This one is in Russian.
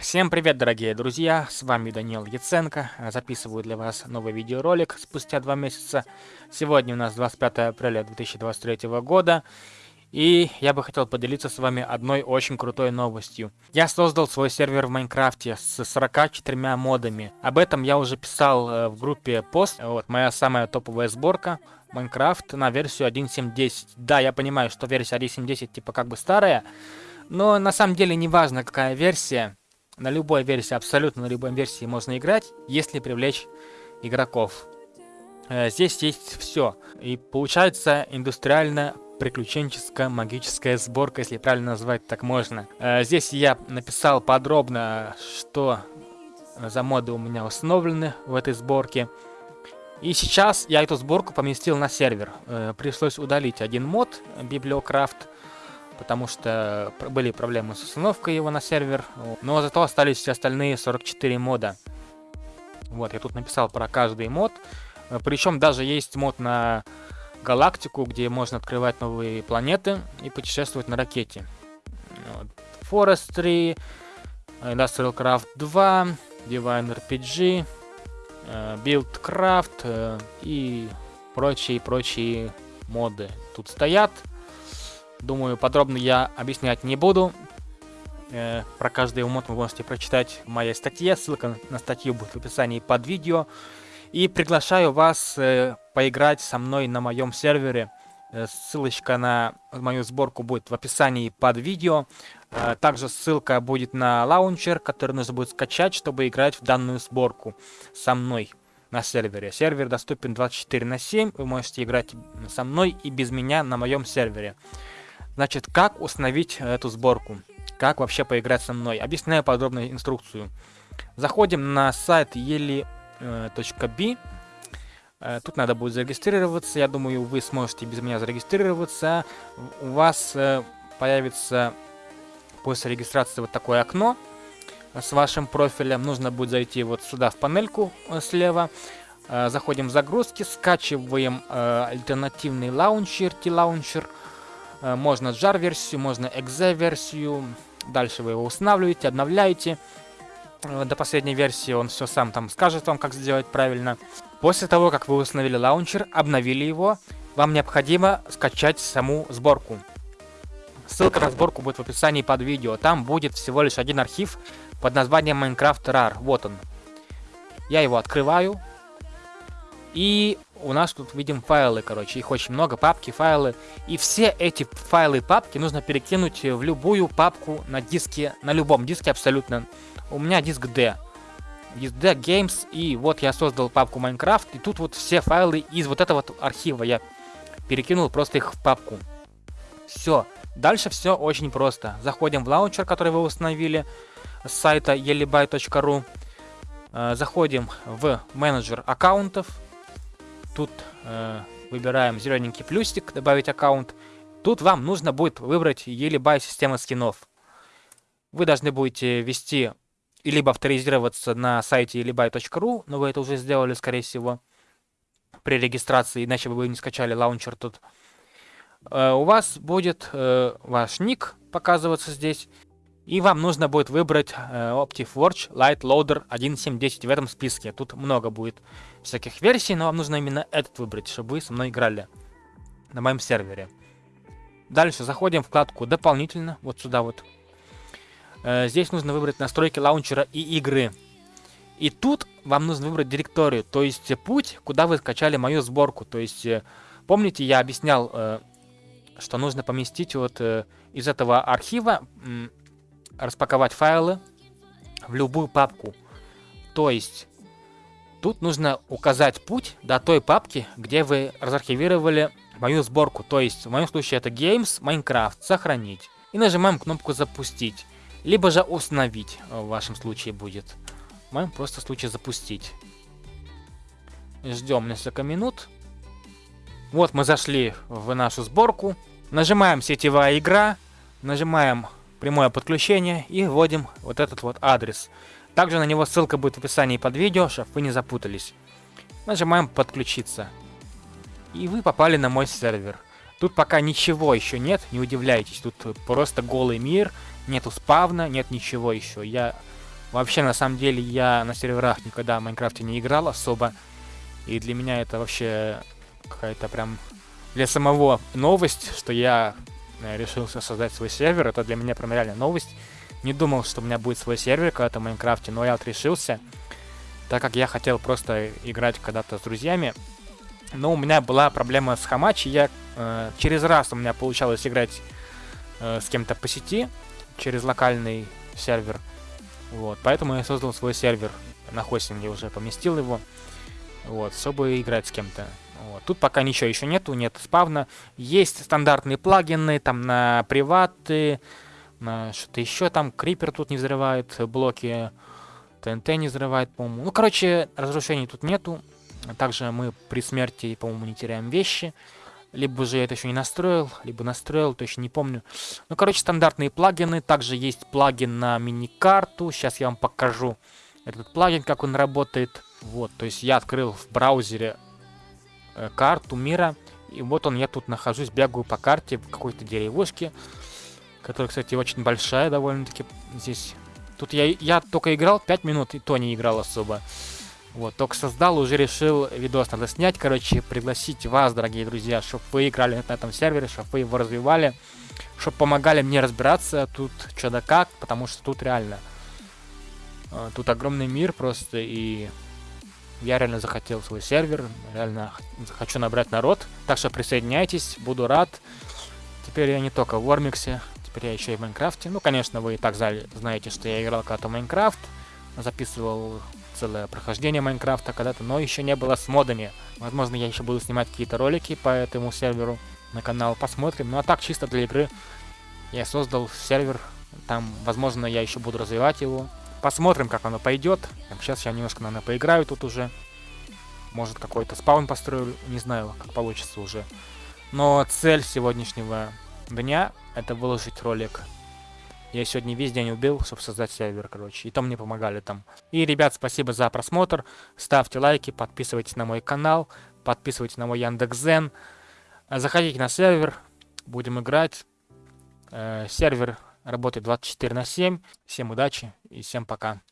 Всем привет, дорогие друзья, с вами Даниил Яценко. Записываю для вас новый видеоролик спустя два месяца. Сегодня у нас 25 апреля 2023 года. И я бы хотел поделиться с вами одной очень крутой новостью. Я создал свой сервер в Майнкрафте с 44 модами. Об этом я уже писал э, в группе пост. Вот моя самая топовая сборка. Майнкрафт на версию 1.7.10. Да, я понимаю, что версия 1.7.10 типа как бы старая. Но на самом деле не важно какая версия. На любой версии, абсолютно на любой версии можно играть, если привлечь игроков. Э, здесь есть все. И получается индустриально приключенческая магическая сборка, если правильно назвать так можно. Э, здесь я написал подробно, что за моды у меня установлены в этой сборке. И сейчас я эту сборку поместил на сервер. Э, пришлось удалить один мод, Библиокрафт, потому что были проблемы с установкой его на сервер. Но зато остались все остальные 44 мода. Вот, я тут написал про каждый мод. Э, Причем даже есть мод на галактику, где можно открывать новые планеты и путешествовать на ракете. Forestry, Industrial Craft 2, Divine RPG, э, Buildcraft э, и прочие-прочие моды тут стоят. Думаю, подробно я объяснять не буду. Э, про каждый мод вы можете прочитать в моей статье. Ссылка на статью будет в описании под видео. И приглашаю вас э, поиграть со мной на моем сервере. Э, ссылочка на мою сборку будет в описании под видео. Э, также ссылка будет на лаунчер, который нужно будет скачать, чтобы играть в данную сборку со мной на сервере. Сервер доступен 24 на 7. Вы можете играть со мной и без меня на моем сервере. Значит, как установить эту сборку? Как вообще поиграть со мной? Объясняю подробную инструкцию. Заходим на сайт ели .b. Э, тут надо будет зарегистрироваться. Я думаю, вы сможете без меня зарегистрироваться. У вас э, появится после регистрации вот такое окно с вашим профилем. Нужно будет зайти вот сюда в панельку э, слева. Заходим в загрузки, скачиваем альтернативный лаунчер, TLauncher. Можно jar-версию, можно exe-версию. Дальше вы его устанавливаете, обновляете. Э, до последней версии он все сам там скажет вам, как сделать правильно. После того, как вы установили лаунчер, обновили его, вам необходимо скачать саму сборку. Ссылка на сборку будет в описании под видео. Там будет всего лишь один архив под названием Minecraft RAR. Вот он. Я его открываю. И у нас тут видим файлы, короче. Их очень много, папки, файлы. И все эти файлы и папки нужно перекинуть в любую папку на диске, на любом диске абсолютно у меня диск D. Диск D Games, и вот я создал папку Minecraft, и тут вот все файлы из вот этого вот архива я перекинул просто их в папку. Все. Дальше все очень просто. Заходим в лаунчер, который вы установили с сайта yeliby.ru. Э, заходим в менеджер аккаунтов. Тут э, выбираем зелененький плюсик, добавить аккаунт. Тут вам нужно будет выбрать Yeliby система скинов. Вы должны будете ввести и либо авторизироваться на сайте libai.ru, но вы это уже сделали, скорее всего, при регистрации, иначе бы вы не скачали лаунчер тут. Uh, у вас будет uh, ваш ник показываться здесь, и вам нужно будет выбрать uh, OptiForge Light Loader 1.7.10 в этом списке. Тут много будет всяких версий, но вам нужно именно этот выбрать, чтобы вы со мной играли на моем сервере. Дальше заходим в вкладку «Дополнительно», вот сюда вот Э, здесь нужно выбрать настройки лаунчера и игры. И тут вам нужно выбрать директорию, то есть путь, куда вы скачали мою сборку. То есть, э, помните, я объяснял, э, что нужно поместить вот из этого архива, распаковать файлы в любую папку. То есть, тут нужно указать путь до той папки, где вы разархивировали мою сборку. То есть, в моем случае это Games, Minecraft, сохранить. И нажимаем кнопку запустить. Либо же установить в вашем случае будет. В моем просто случае запустить. Ждем несколько минут. Вот мы зашли в нашу сборку. Нажимаем сетевая игра. Нажимаем прямое подключение и вводим вот этот вот адрес. Также на него ссылка будет в описании под видео, чтобы вы не запутались. Нажимаем подключиться. И вы попали на мой сервер. Тут пока ничего еще нет, не удивляйтесь. Тут просто голый мир нету спавна, нет ничего еще. Я Вообще, на самом деле, я на серверах никогда в Майнкрафте не играл особо. И для меня это вообще какая-то прям для самого новость, что я решился создать свой сервер. Это для меня прям реально новость. Не думал, что у меня будет свой сервер когда-то в Майнкрафте, но я вот решился, так как я хотел просто играть когда-то с друзьями. Но у меня была проблема с Хамачи, я э, через раз у меня получалось играть э, с кем-то по сети, через локальный сервер. Вот, поэтому я создал свой сервер на хостинге, уже поместил его, вот, чтобы играть с кем-то. Тут пока ничего еще нету, нет спавна. Есть стандартные плагины, там на приваты, на что-то еще, там крипер тут не взрывает блоки, ТНТ не взрывает, по-моему. Ну, короче, разрушений тут нету. Также мы при смерти, по-моему, не теряем вещи. Либо же я это еще не настроил, либо настроил, точно не помню. Ну, короче, стандартные плагины. Также есть плагин на мини-карту. Сейчас я вам покажу этот плагин, как он работает. Вот, то есть я открыл в браузере карту мира. И вот он, я тут нахожусь, бегаю по карте в какой-то деревушке. Которая, кстати, очень большая довольно-таки здесь. Тут я, я только играл 5 минут, и то не играл особо. Вот, только создал, уже решил видос надо снять, короче, пригласить вас, дорогие друзья, чтобы вы играли на этом сервере, чтобы вы его развивали, чтобы помогали мне разбираться тут что да как, потому что тут реально, э, тут огромный мир просто, и я реально захотел свой сервер, реально хочу набрать народ, так что присоединяйтесь, буду рад. Теперь я не только в Вормиксе, теперь я еще и в Майнкрафте. Ну, конечно, вы и так знаете, что я играл когда-то в Майнкрафт, записывал целое прохождение Майнкрафта когда-то, но еще не было с модами. Возможно, я еще буду снимать какие-то ролики по этому серверу на канал, посмотрим. Ну а так, чисто для игры я создал сервер, там, возможно, я еще буду развивать его. Посмотрим, как оно пойдет. Сейчас я немножко, наверное, поиграю тут уже. Может, какой-то спаун построю, не знаю, как получится уже. Но цель сегодняшнего дня — это выложить ролик я сегодня весь день убил, чтобы создать сервер, короче. И там мне помогали там. И, ребят, спасибо за просмотр. Ставьте лайки, подписывайтесь на мой канал, подписывайтесь на мой Яндекс.Зен. Заходите на сервер, будем играть. Э, сервер работает 24 на 7. Всем удачи и всем пока.